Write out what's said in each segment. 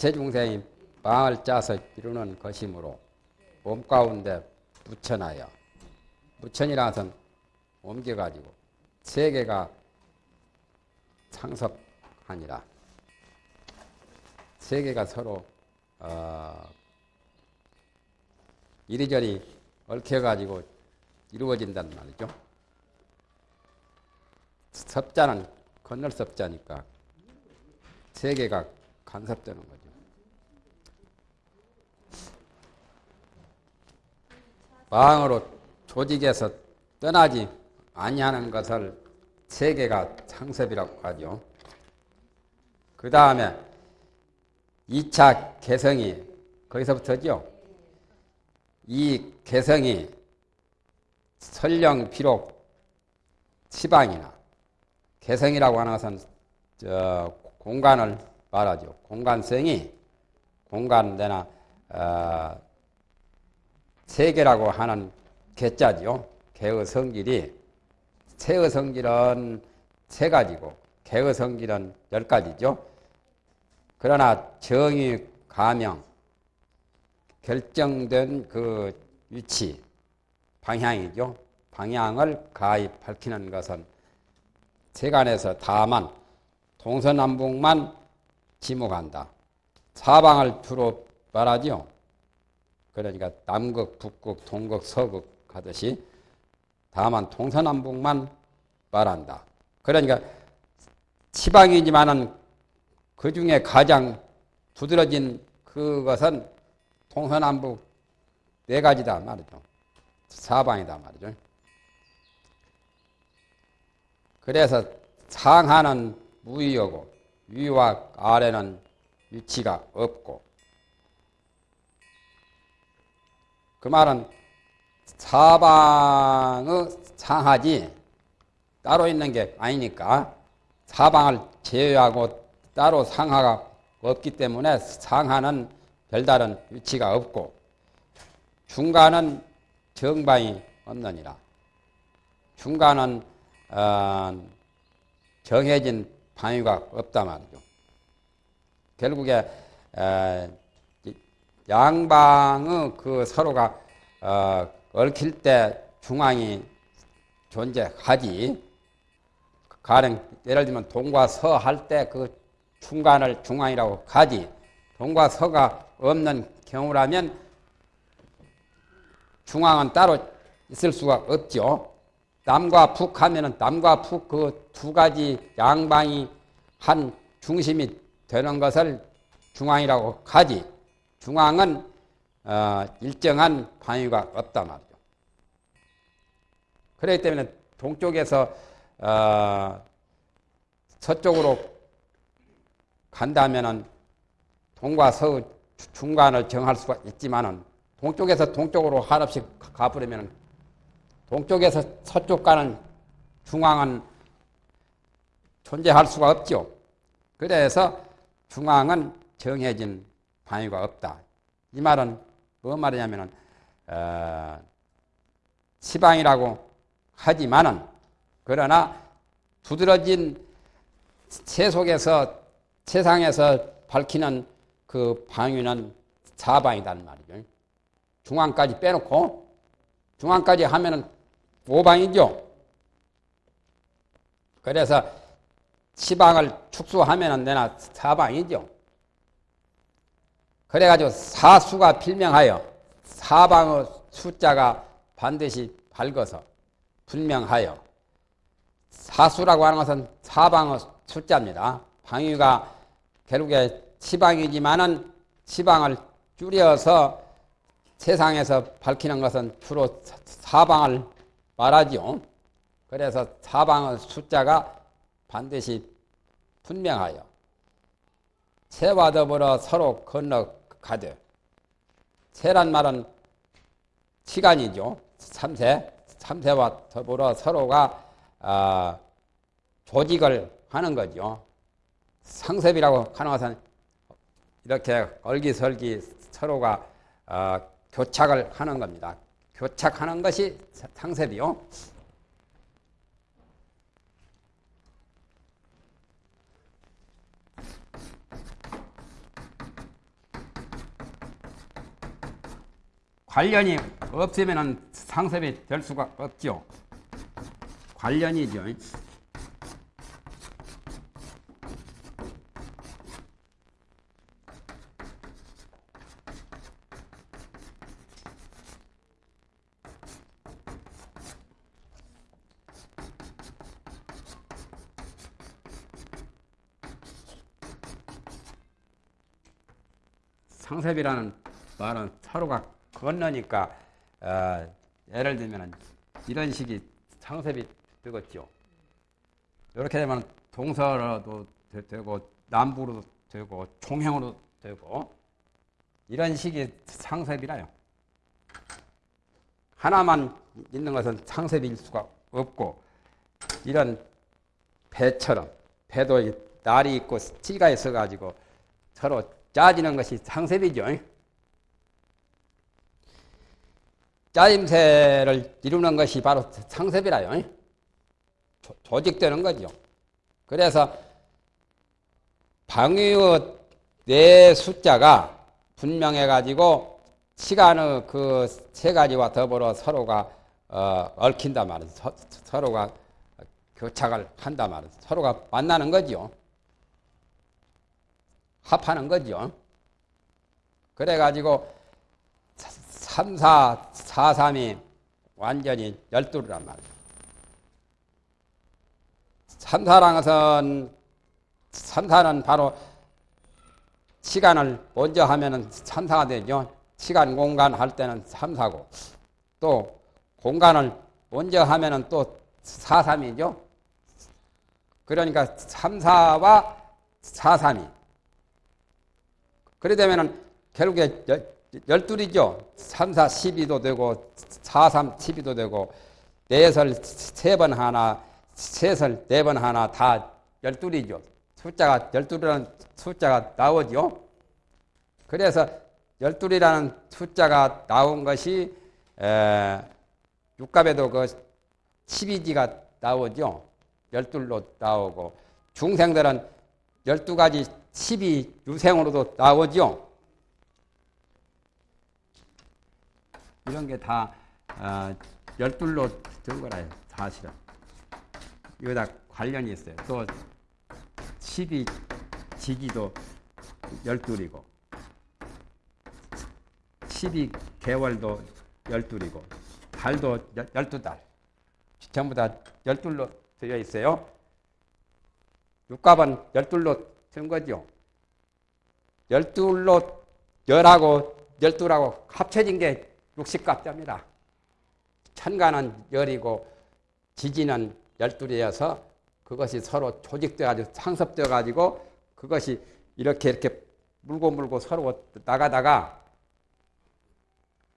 일체 중생이 망을 짜서 이루는 것이므로 몸 가운데. 묻혀이라는 것은 옮겨가지고 세계가 창섭하니라. 세계가 서로 어, 이리저리 얽혀가지고 이루어진단 말이죠. 섭자는 건널 섭자니까 세계가 간섭되는 거죠. 마음으로 조직에서 떠나지 아니하는 것을 세계가 창섭이라고 하죠. 그 다음에 2차 개성이 거기서부터죠. 이 개성이 설령 비록 시방이나 개성이라고 하는 것은 저 공간을 말하죠. 공간성이 공간 내나 어, 세계라고 하는 개자죠. 개의 성질이 세의 성질은 세 가지고 개의 성질은 열 가지죠. 그러나 정의, 가명, 결정된 그 위치, 방향이죠. 방향을 가히 밝히는 것은 세간에서 다만 동서남북만 지목한다. 사방을 주로 말하죠. 그러니까 남극, 북극, 동극, 서극 하듯이 다만 동서남북만 말한다. 그러니까 치방이지만은 그 중에 가장 두드러진 그것은 동서남북 네 가지다 말이죠. 사방이다 말이죠. 그래서 상하는 무위하고 위와 아래는 위치가 없고 그 말은 사방의 상하지 따로 있는 게 아니니까 사방을 제외하고 따로 상하가 없기 때문에 상하는 별다른 위치가 없고 중간은 정방이 없느니라. 중간은 어, 정해진 방위가 없다 말이죠. 결국에 에, 양방의 그 서로가 어, 얽힐 때 중앙이 존재하지. 가령 예를 들면 동과 서 할 때 그 중간을 중앙이라고 가지. 동과 서가 없는 경우라면 중앙은 따로 있을 수가 없죠. 남과 북 하면은 남과 북 그 두 가지 양방이 한 중심이 되는 것을 중앙이라고 가지. 중앙은 어, 일정한 방위가 없단 말이죠. 그렇기 때문에 동쪽에서 어, 서쪽으로 간다면은 동과 서 중간을 정할 수가 있지만은 동쪽에서 동쪽으로 한없이 가버리면 동쪽에서 서쪽 가는 중앙은 존재할 수가 없죠. 그래서 중앙은 정해진 방위가 없다. 이 말은 뭐 말이냐면은 어, 시방이라고 하지만은 그러나 두드러진 세 속에서 세상에서 밝히는 그 방위는 사방이란 말이죠. 중앙까지 빼놓고 중앙까지 하면은 오방이죠. 그래서 시방을 축소하면은 내나 사방이죠. 그래가지고 사수가 필명하여 사방의 숫자가 반드시 밝아서 분명하여 사수라고 하는 것은 사방의 숫자입니다. 방위가 결국에 시방이지만은 시방을 줄여서 세상에서 밝히는 것은 주로 사방을 말하죠. 그래서 사방의 숫자가 반드시 분명하여 새와 더불어 서로 건너 가되 새란 말은 시간이죠. 삼세. 삼세와 더불어 서로가 어, 조직을 하는 거죠. 상습이라고 하는 것은 이렇게 얼기설기 서로가 어, 교착을 하는 겁니다. 교착하는 것이 상습이요. 관련이 없으면 상습이 될 수가 없죠. 관련이죠. 상습이라는 말은 서로가 건너니까 어, 예를 들면 이런 식이 상습이 되겠죠. 이렇게 되면 동서로도 되- 되고 남부로도 되고 총형으로 되고 이런 식이 상습이라요. 하나만 있는 것은 상습일 수가 없고 이런 배처럼 배도 이 날이 있고 찌가 있어 가지고 서로 짜지는 것이 상습이죠. 짜임새를 이루는 것이 바로 상습이라요. 조- 조직되는 거죠. 그래서 방위의 네 숫자가 분명해 가지고 시간의 그 세 가지와 더불어 서로가 어, 얽힌단 말이에요. 서, 서로가 교착을 한단 말이에요. 서로가 만나는 거죠. 합하는 거죠. 그래가지고 3, 4, 4, 3이 완전히 열두란 말이에요. 3, 4란 것은 3, 4는 바로 시간을 먼저 하면은 3, 4가 되죠. 시간, 공간 할 때는 3, 4고 또 공간을 먼저 하면은 또 4, 3이죠. 그러니까 3, 4와 4, 3이 그래 되면은 결국에 열둘이죠. 3, 4, 12도 되고 4, 3, 12도 되고 넷을 세번 하나, 셋을 네번 하나 다 열둘이죠. 숫자가 열둘이라는 숫자가 나오죠. 그래서 열둘이라는 숫자가 나온 것이 에, 육갑에도 그 12지가 나오죠. 열둘로 나오고 중생들은 열두 가지 12 유생으로도 나오죠. 이런 게다 어, 열둘로 된 거라요. 사실은. 이거 다 관련이 있어요. 또12 지기도 열둘이고 12 개월도 열둘이고 달도 열두 달. 전부 다 열둘로 되어 있어요. 육갑은 열둘로 된 거죠. 열둘로 열하고 열둘하고 합쳐진 게 육십갑자입니다. 천간은 열이고 지지는 열둘이어서 그것이 서로 조직돼 가지고 상섭돼 가지고 그것이 이렇게 이렇게 물고 물고 서로 나가다가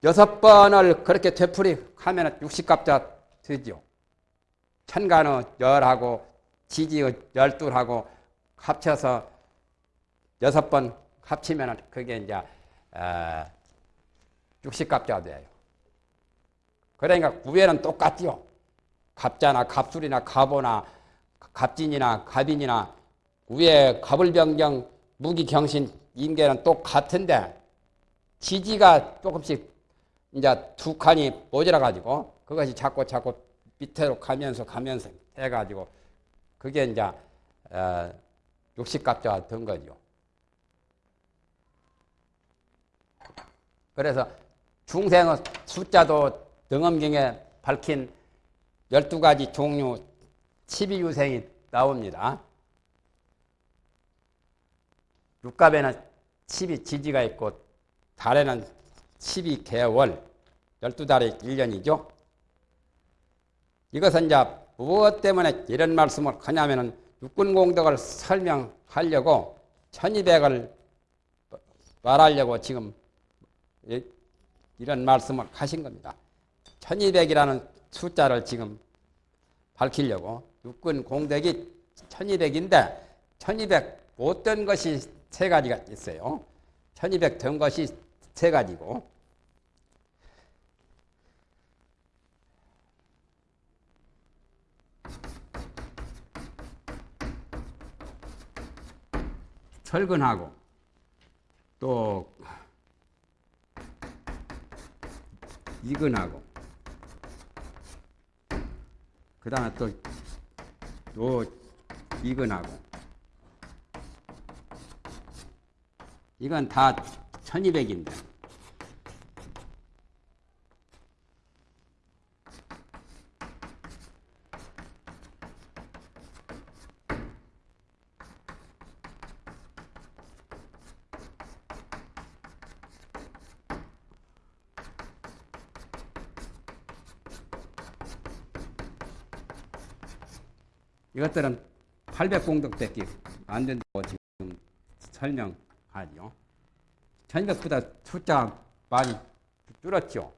여섯 번을 그렇게 되풀이 하면 육십갑자 되죠. 천간의 열하고 지지의 열둘하고 합쳐서 여섯 번 합치면 그게 이제 어, 60갑자가 돼요. 그러니까 구애는 똑같지요. 갑자나 갑술이나 갑오나 갑진이나 갑인이나 우에 갑을병정 무기경신 임계는 똑같은데 지지가 조금씩 이제 두 칸이 모자라 가지고 그것이 자꾸 자꾸 밑으로 가면서 가면서 해 가지고 그게 이제 어, 60갑자가 된 거죠. 그래서 중생의 숫자도 등엄경에 밝힌 12가지 종류 12유생이 나옵니다. 육갑에는 12지지가 있고 달에는 12개월 12달의 1년이죠. 이것은 이제 무엇 때문에 이런 말씀을 하냐면은 육군공덕을 설명하려고 1200을 말하려고 지금 이런 말씀을 하신 겁니다. 1200이라는 숫자를 지금 밝히려고 육군 공덕이 1200인데 1200 못된 것이 세 가지가 있어요. 1200 된 것이 세 가지고 설근하고 또 이근하고 그 다음에 또요 이근하고. 이건 다 1200인데 이것들은 800공덕밖에 안 된다고 지금 설명하죠. 1200보다 숫자 많이 줄었죠.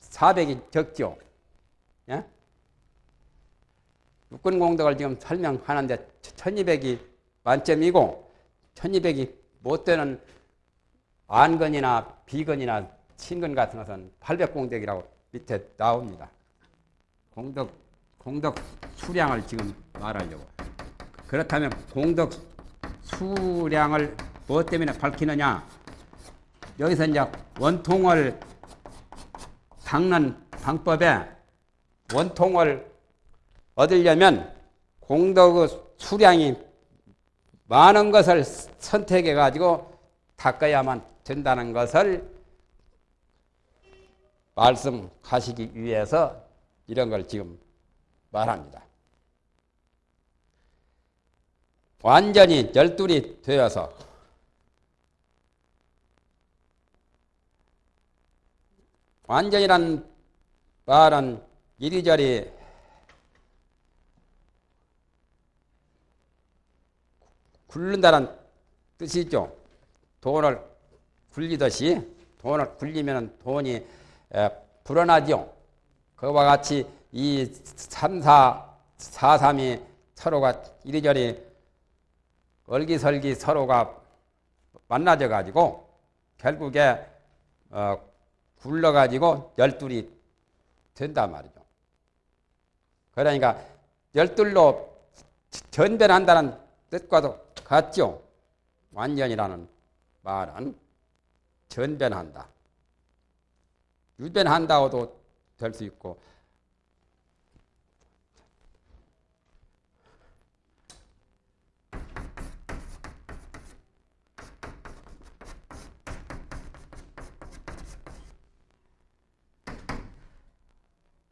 400이 적죠. 예? 육군공덕을 지금 설명하는데 1200이 만점이고 1200이 못 되는 안건이나 비건이나 친건 같은 것은 800공덕이라고 밑에 나옵니다. 공덕 공덕 수량을 지금 말하려고. 그렇다면 공덕 수량을 무엇 때문에 밝히느냐? 여기서 이제 원통을 닦는 방법에 원통을 얻으려면 공덕의 수량이 많은 것을 선택해 가지고 닦아야만 된다는 것을 말씀하시기 위해서 이런 걸 지금 말합니다. 완전히 열둘이 되어서 완전이란 말은 이리저리 굴른다는 뜻이죠. 돈을 굴리듯이 돈을 굴리면 돈이 불어나죠. 그와 같이 이 3, 4, 4, 3이 서로가 이리저리 얼기설기 서로가 만나져 가지고 결국에 어, 굴러 가지고 열둘이 된단 말이죠. 그러니까 열둘로 전변한다는 뜻과도 같죠. 완전이라는 말은 전변한다. 유변한다고도 될 수 있고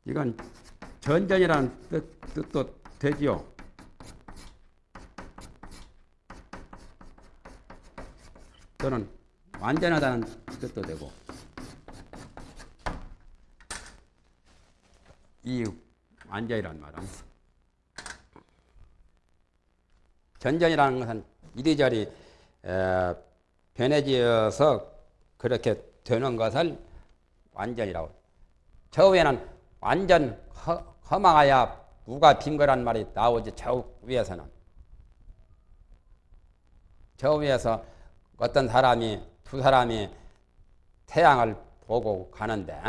이건 전전이라는 뜻, 뜻도 되지요. 또는 완전하다는 뜻도 되고 이 완전이라는 말은 전전이라는 것은 이리저리 에, 변해지어서 그렇게 되는 것을 완전이라고 저 위에는 완전 허, 허망하야 무가 빈 거란 말이 나오지 저 위에서는. 저 위에서 어떤 사람이 두 사람이 태양을 보고 가는데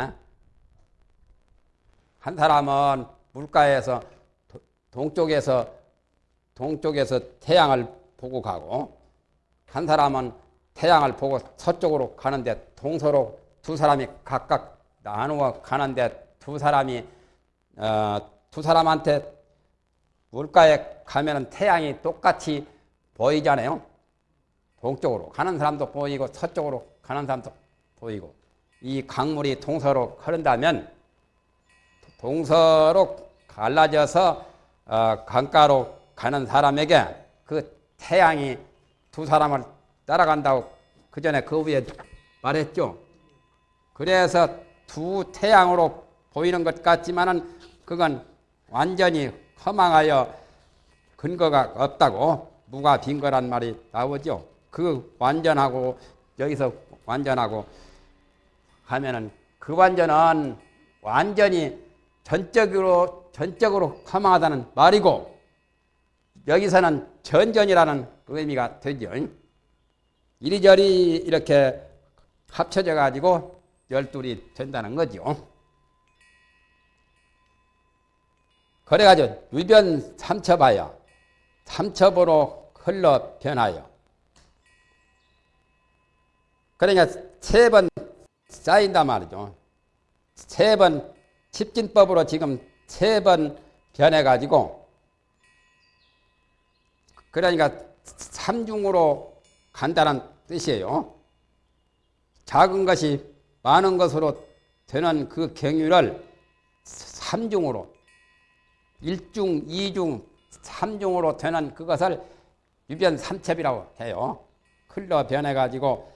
한 사람은 물가에서 동쪽에서 동쪽에서 태양을 보고 가고 한 사람은 태양을 보고 서쪽으로 가는데 동서로 두 사람이 각각 나누어 가는데 두 사람이 어, 두 사람한테 물가에 가면은 태양이 똑같이 보이잖아요. 동쪽으로 가는 사람도 보이고 서쪽으로 가는 사람도 보이고 이 강물이 동서로 흐른다면 동서로 갈라져서 어, 강가로 가는 사람에게 그 태양이 두 사람을 따라간다고 그 전에 그 위에 말했죠. 그래서 두 태양으로 보이는 것 같지만은 그건 완전히 허망하여 근거가 없다고 무가 빈 거란 말이 나오죠. 그 완전하고 여기서 완전하고 하면은 그 완전은 완전히 전적으로 전적으로 허망하다는 말이고 여기서는 전전이라는 의미가 되죠. 이리저리 이렇게 합쳐져 가지고 열둘이 된다는 거죠. 그래가지고 유변 삼첩하여 삼첩으로 흘러 변하여 그러니까 세 번 쌓인단 말이죠. 세번 칩진법으로 지금 세 번 변해가지고 그러니까 삼중으로 간다는 뜻이에요. 작은 것이 많은 것으로 되는 그 경유를 삼중으로 일중, 이중, 삼중으로 되는 그것을 유변 삼첩이라고 해요. 흘러 변해가지고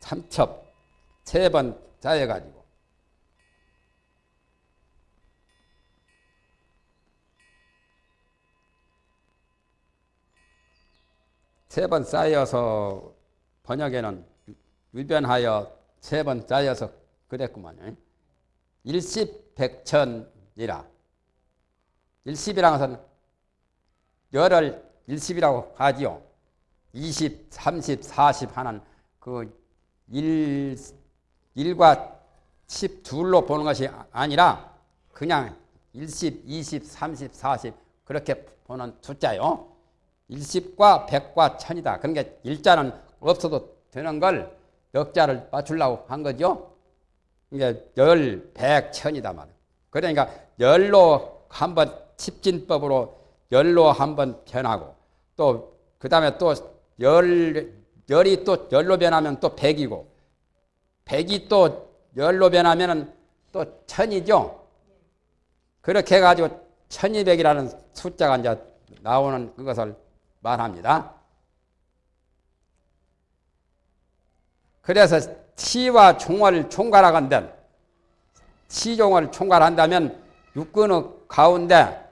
삼첩 세 번 짜여가지고 세 번 쌓여서 번역에는 유변하여 세 번 짜여서 그랬구만요. 일십 백천이라. 일십이라는 것은 열을 일십이라고 하지요. 20, 30, 40 하는 그 일, 일과 10 둘로 보는 것이 아니라 그냥 10, 20, 30, 40 그렇게 보는 숫자요. 10과 100과 1000이다. 그러니까 일자는 없어도 되는 걸 역자를 맞추려고 한 거죠. 이게 열, 백, 천이다 말. 그러니까 열로 한번 칩진법으로 열로 한번 변하고 또 그 다음에 또 열 열이 또 열로 변하면 또 백이고 백이 또 열로 변하면은 또 천이죠. 그렇게 해가지고 천이백이라는 숫자가 이제 나오는 그것을 말합니다. 그래서 치와 종을 총괄하건든 치종을 총괄한다면 육근의 가운데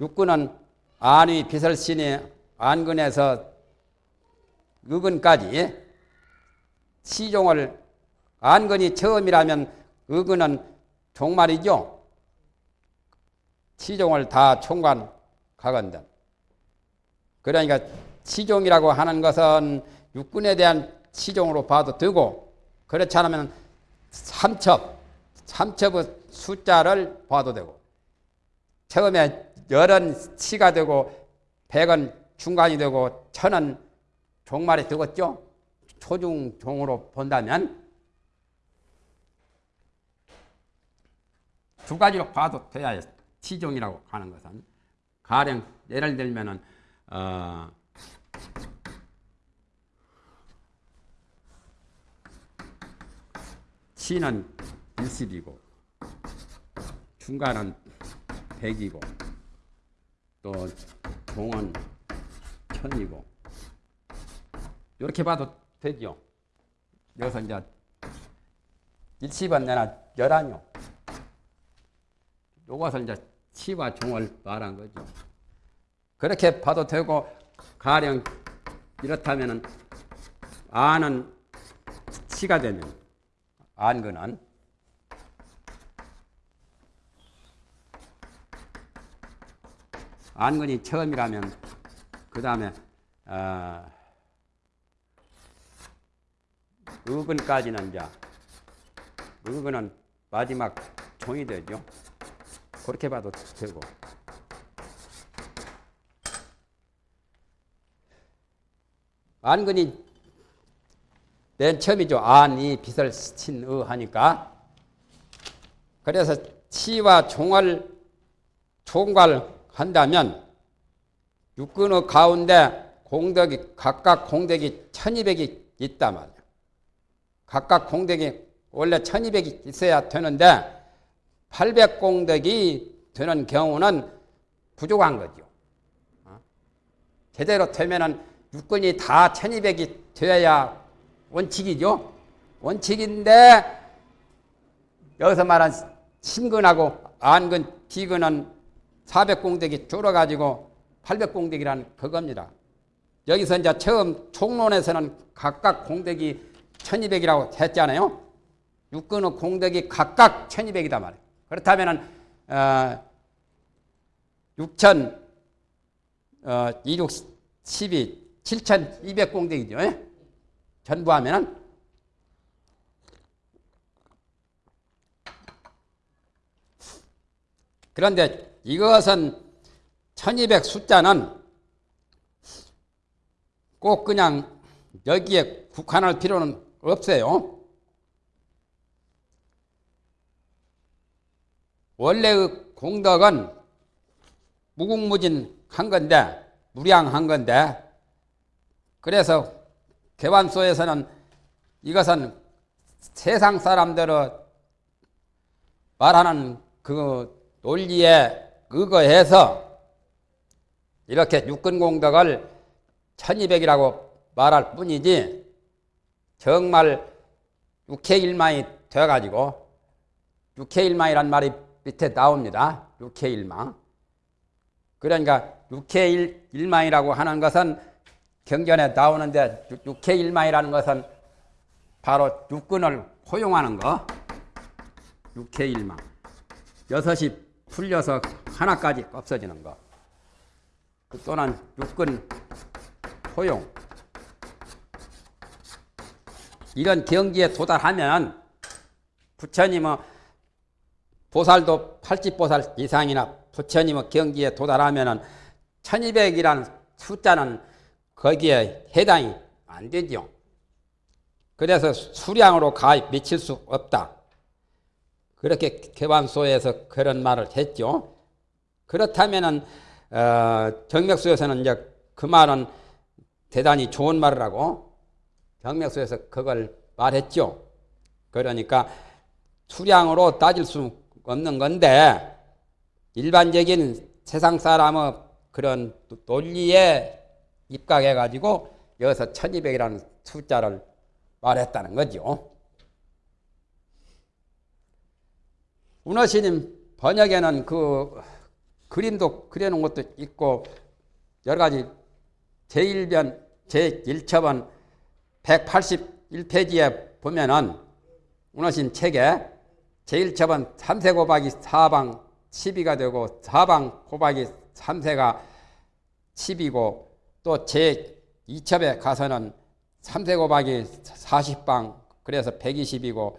육근은 안위 비설신이 안근에서 의근까지 치종을 안근이 처음이라면 의근은 종말이죠. 치종을 다 총괄하건든 그러니까 치종이라고 하는 것은 육군에 대한 치종으로 봐도 되고 그렇지 않으면 삼첩, 삼첩의 숫자를 봐도 되고 처음에 열은 치가 되고 백은 중간이 되고 천은 종말이 되겠죠. 초중 종으로 본다면 두 가지로 봐도 돼야 치종이라고 하는 것은 가령 예를 들면은 어, 시는 1십이고 중간은 100이고 또 동은 1000이고 이렇게 봐도 되죠. 여기서 이제 1십은 내나 열아뇨. 요것을 이제 치와 종을 말한 거죠. 그렇게 봐도 되고 가령 이렇다면은 아는 치가 되면 안근은 안근이 처음이라면 그 다음에 어, 의근까지는 이제 의근은 마지막 종이 되죠. 그렇게 봐도 되고 안근이 맨 처음이죠. 안이 빛을 친의 하니까. 그래서 치와 종을 총괄 한다면 육근의 가운데 공덕이 각각 공덕이 1200이 있단 말이야. 각각 공덕이 원래 1200이 있어야 되는데 800 공덕이 되는 경우는 부족한 거죠. 어? 제대로 되면은 육근이 다 1200이 되어야 원칙이죠. 원칙인데 여기서 말한 신근하고 안근, 비근은 400공덕이 줄어가지고 800공덕이라는 그겁니다. 여기서 이제 처음 총론에서는 각각 공덕이 1200이라고 했잖아요. 육근의 공덕이 각각 1200이다 말이에요. 그렇다면 어, 6천 어, 26, 12, 7200 공덕이죠. 예? 전부 하면은 그런데 이것은 1200 숫자는 꼭 그냥 여기에 국한할 필요는 없어요. 원래의 공덕은 무궁무진한 건데 무량한 건데 그래서 개완소에서는 이것은 세상 사람들의 말하는 그 논리에 의거해서 이렇게 육근공덕을 1200이라고 말할 뿐이지 정말 육해일망이 되어가지고 육해일망이란 말이 밑에 나옵니다. 육해일망. 그러니까 육해일망이라고 하는 것은 경전에 나오는데 육해일망이라는 것은 바로 육근을 포용하는 거. 육해일망. 여섯이 풀려서 하나까지 없어지는 거. 또는 육근 포용. 이런 경지에 도달하면 부처님은 보살도 80보살 이상이나 부처님의 경지에 도달하면 1200이라는 숫자는 거기에 해당이 안 되죠. 그래서 수량으로 가 미칠 수 없다. 그렇게 개반소에서 그런 말을 했죠. 그렇다면은 어, 정맥수에서는 이제 그 말은 대단히 좋은 말을 하고 정맥수에서 그걸 말했죠. 그러니까 수량으로 따질 수 없는 건데 일반적인 세상 사람의 그런 논리에 입각해 가지고 여기서 1200이라는 숫자를 말했다는 거죠. 운어스님 번역에는 그 그림도 그려놓은 것도 있고 여러 가지 제1변 제1첩은 181페이지에 보면은 운어신 책에 제1첩은 3세 곱하기 4방 12가 되고 4방 곱하기 3세가 10이고 또 제2첩에 가서는 3세 곱하기 40방 그래서 120이고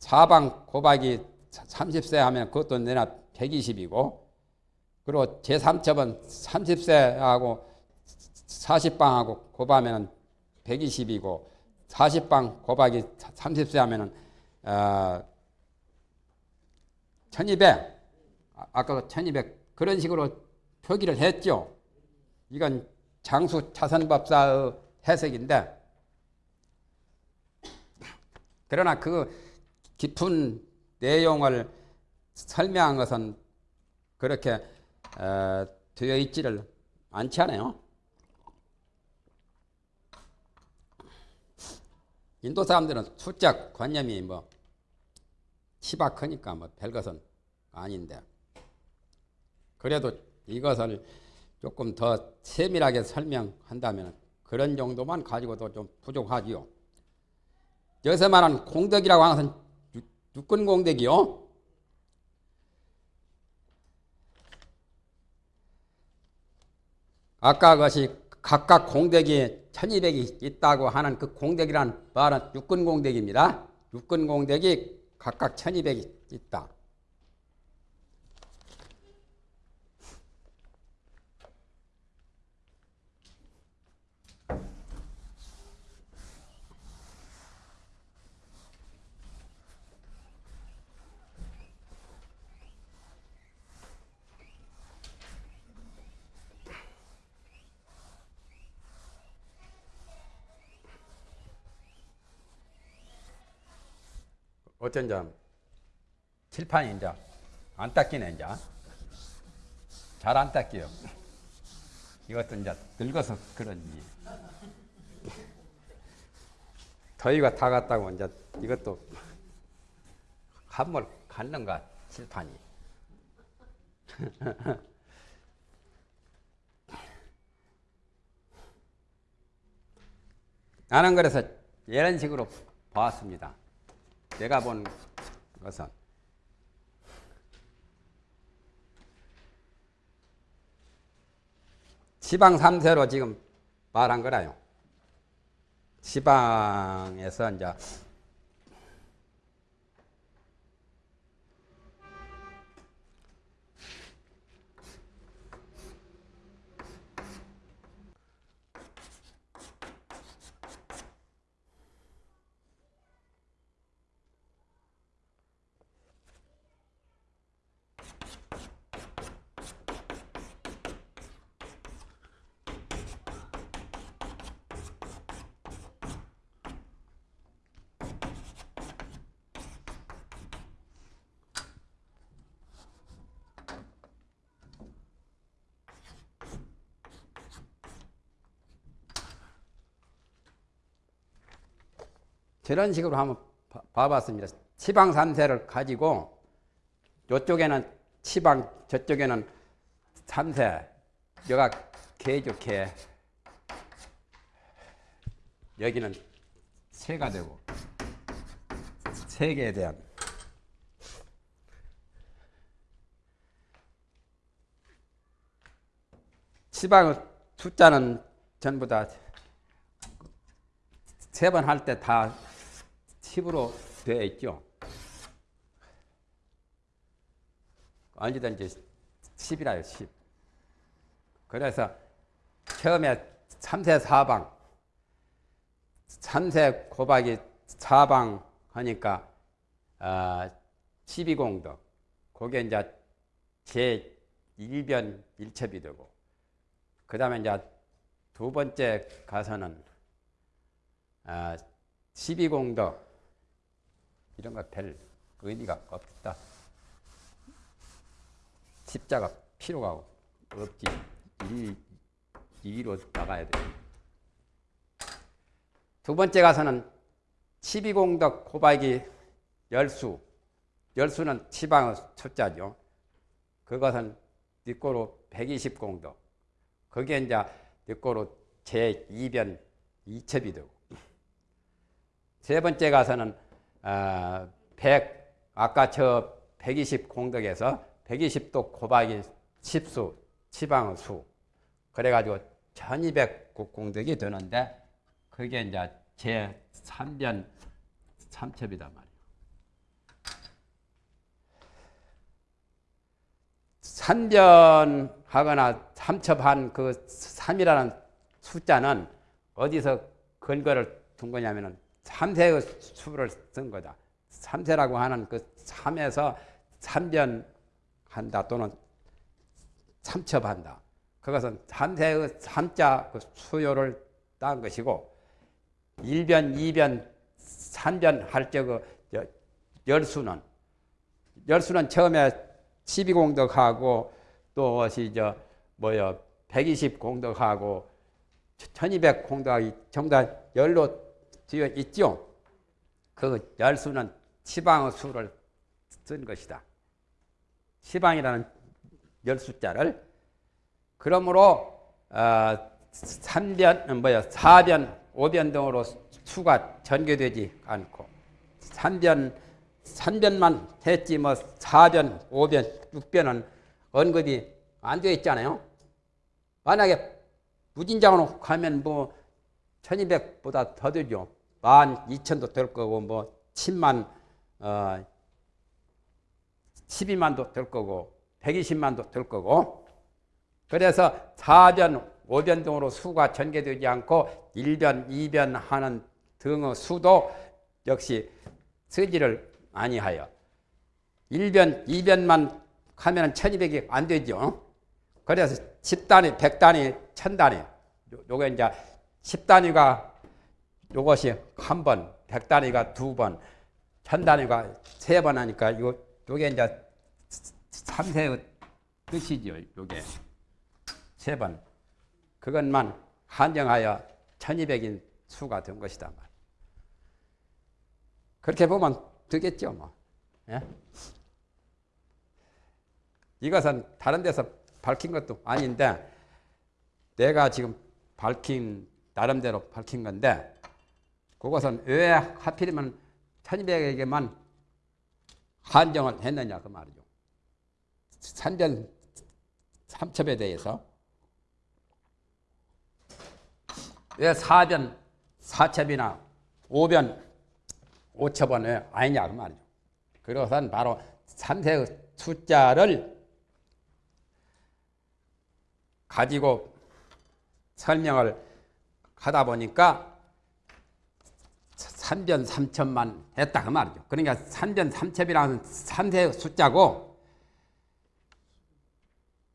4방 곱하기 30세 하면 그것도 내나 120이고 그리고 제3첩은 30세하고 40방하고 곱하면 120이고 40방 곱하기 30세 하면은 어, 1200 아까 1200 그런 식으로 표기를 했죠. 이건 장수 차선법사의 해석인데 그러나 그 깊은 내용을 설명한 것은 그렇게 어, 되어 있지를 않지 않아요. 인도 사람들은 숫자 관념이 뭐 희박하니까 뭐 별것은 아닌데 그래도 이것을 조금 더 세밀하게 설명한다면 그런 정도만 가지고도 좀 부족하지요. 여기서 말하는 공덕이라고 하는 것은 육군 공덕이요. 아까 것이 각각 공덕이 1200이 있다고 하는 그 공덕이란 말은 육군 공덕입니다. 육군 공덕이 각각 1200이 있다. 어쩐 점 칠판이 이제 안 닦이네 이제 잘 안 닦여요. 이것도 이제 늙어서 그런지 더위가 다 갔다고 이제 이것도 한물 갔는가 칠판이 나는 그래서 이런 식으로 봤습니다. 내가 본 것은 지방 3세로 지금 말한 거라요. 지방에서 이제 저런 식으로 한번 봐- 봐봤습니다. 치방 3세를 가지고 이쪽에는 치방, 저쪽에는 3세. 여가 개죠, 개. 여기는 세가 되고 세계에 대한 치방의 숫자는 전부 다 세 번 할 때 다 10으로 되어 있죠. 언제든지 10이라요, 10. 그래서 처음에 3세 4방, 3세 곱하기 4방 하니까 어, 12공덕. 그게 이제 제 1변 1첩이 되고 그 다음에 이제 두 번째 가서는 아, 12공덕 이런 거별 의미가 없다. 십자가 필요가 없지. 이, 이로 나가야 돼. 두 번째 가서는 12공덕 곱하기 열수. 열수는 치방의 숫자죠. 그것은 뒷고로 120공덕. 그게 이제 뒷고로 제2변 2첩이 되고. 세 번째 가서는 어, 100 아까 저 120 공덕에서 120도 곱하기 10수 치방의 수 그래가지고 1200 공덕이 되는데 그게 이제 제 3변 3첩이단 말이에요. 산변하거나 삼첩한 그 3이라는 숫자는 어디서 근거를 둔 거냐면은 3세의 수를 쓴 거다. 3세라고 하는 그 3에서 3변한다 또는 삼첩한다. 그것은 3세의 3자 그 수요를 딴 것이고 1변, 2변, 3변 할 때 그 열수는 열수는 처음에 12공덕하고 또 어시 저 뭐야 120 공덕하고 1200 공덕이 전부 다 열로 되어 있죠. 그 열수는 치방의 수를 쓴 것이다. 치방이라는 열수자를 그러므로 어, 3변 뭐야 4변 5변 등으로 수가 전개되지 않고 3변 3변만 했지 뭐 4변, 5변, 6변은 언급이 안 되어 있잖아요. 만약에 무진장으로 가면 뭐 1200보다 더 되죠. 12,000도 될 거고 뭐 10만 어 12만도 될 거고 120만도 될 거고 그래서 4변, 5변 등으로 수가 전개되지 않고 1변, 2변 하는 등의 수도 역시 쓰지를 아니하여 1변, 2변만 하면 1200이 안 되죠. 그래서 10단위, 100단위, 1000단위 요게 이제 10단위가 요것이 한 번, 100단위가 두 번, 1000단위가 세 번 하니까 요 요게 이제 3세의 뜻이죠. 요게 세 번. 그것만 한정하여 1200인 수가 된 것이다. 그렇게 보면 되겠죠, 뭐. 예? 이것은 다른 데서 밝힌 것도 아닌데 내가 지금 밝힌 나름대로 밝힌 건데 그것은 왜 하필이면 1200에게만 한정을 했느냐 그 말이죠. 산전 삼첩에 대해서 왜 4변 4첩이나 5변 5첩은 왜 아니냐 그 말이죠. 그것은 바로 3세의 숫자를 가지고 설명을 하다 보니까 3변 3첩만 했다 그 말이죠. 그러니까 3변 3첩이라는 3세의 숫자고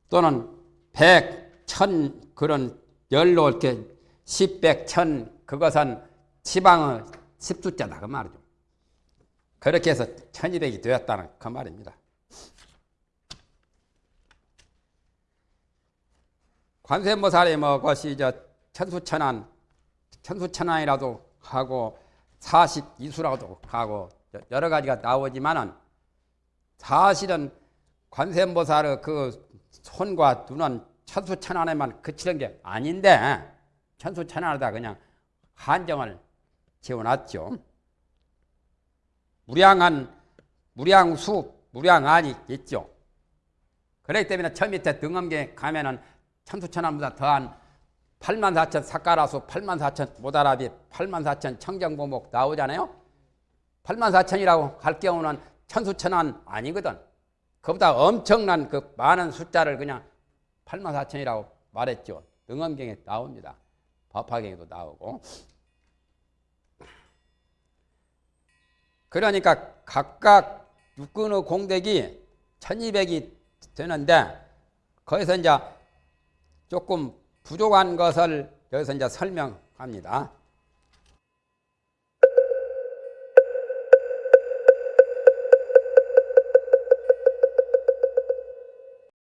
또는 100, 1000 그런 열로 이렇게 10, 100, 1000 그것은 지방의 10숫자다 그 말이죠. 그렇게 해서 1200이 되었다는 그 말입니다. 관세음보살이 뭐 것이 저 천수천안 천수천안이라도 하고 42수라고도 하고 여러 가지가 나오지만은 사실은 관세음보살의 그 손과 눈은 천수천안에만 그치는 게 아닌데 천수천안에다 그냥 한정을 지어놨죠. 무량한 무량수, 무량안이 있죠. 그렇기 때문에 저 밑에 등엄경에 가면은 천수천안보다 더한 8만 4천 사카라수, 8만 4천 모다라비, 8만 4천 청정보목 나오잖아요. 8만 4천이라고 할 경우는 천수천안 아니거든. 그보다 엄청난 그 많은 숫자를 그냥 8만 4천이라고 말했죠. 등엄경에 나옵니다. 법화경에도 나오고. 그러니까 각각 육근의 공덕이 1200이 되는데 거기서 이제 조금 부족한 것을 여기서 이제 설명합니다.